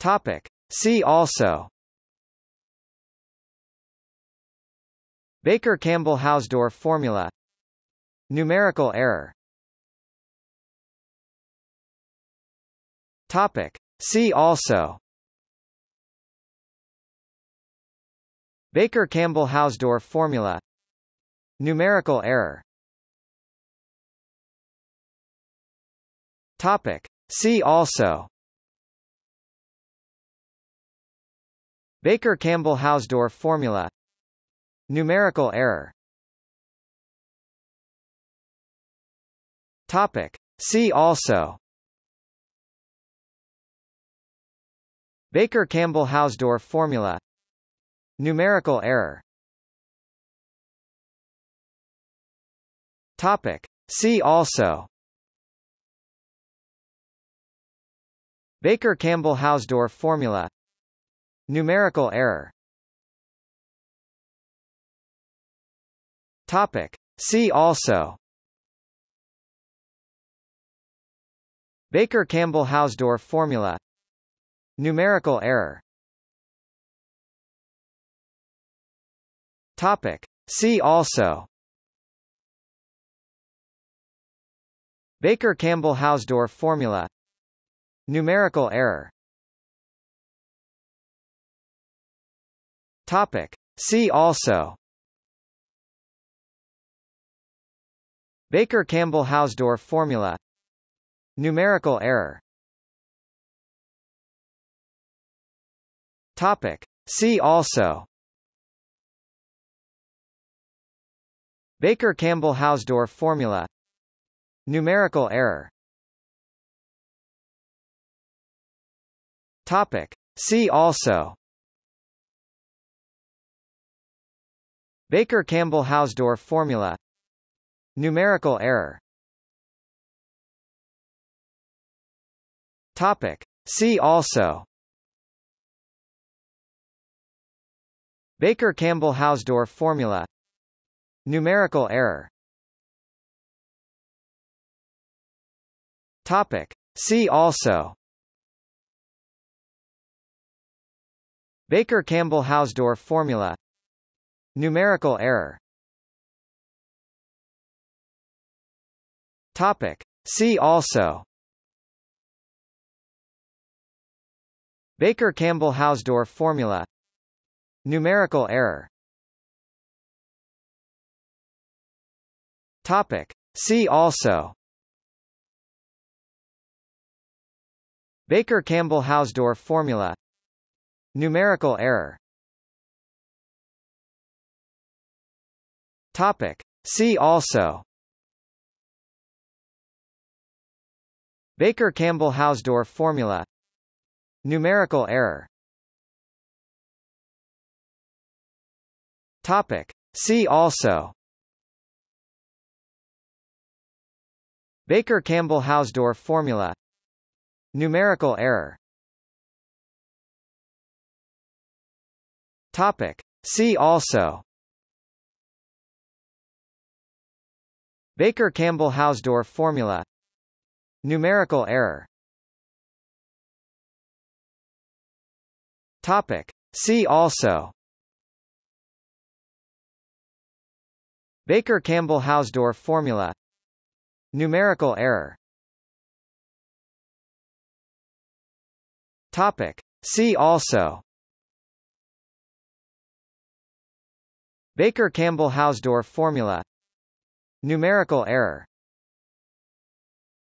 Topic. See also. Baker-Campbell-Hausdorff formula. Numerical error. Topic. See also. Baker-Campbell-Hausdorff formula. Numerical error. Topic. See also Baker-Campbell-Hausdorff formula. Numerical error. Topic. See also. Baker-Campbell-Hausdorff formula. Numerical error. Topic. See also. Baker-Campbell-Hausdorff formula Numerical error. Topic. See also. Baker-Campbell-Hausdorff formula. Numerical error. Topic. See also. Baker-Campbell-Hausdorff formula. Numerical error Topic. See also. Baker-Campbell-Hausdorff formula. Numerical error. Topic. See also. Baker-Campbell-Hausdorff formula. Numerical error. Topic. See also Baker-Campbell-Hausdorff formula. Numerical error. Topic. See also. Baker-Campbell-Hausdorff formula. Numerical error. Topic. See also. Baker-Campbell-Hausdorff formula Numerical error. Topic. See also. Baker-Campbell-Hausdorff formula. Numerical error. Topic. See also. Baker-Campbell-Hausdorff formula. Numerical error Topic. See also. Baker-Campbell-Hausdorff formula. Numerical error. Topic. See also. Baker-Campbell-Hausdorff formula. Numerical error. Topic. See also Baker-Campbell-Hausdorff formula. Numerical error. Topic. See also. Baker-Campbell-Hausdorff formula. Numerical error. Topic. See also. Baker-Campbell-Hausdorff formula Numerical error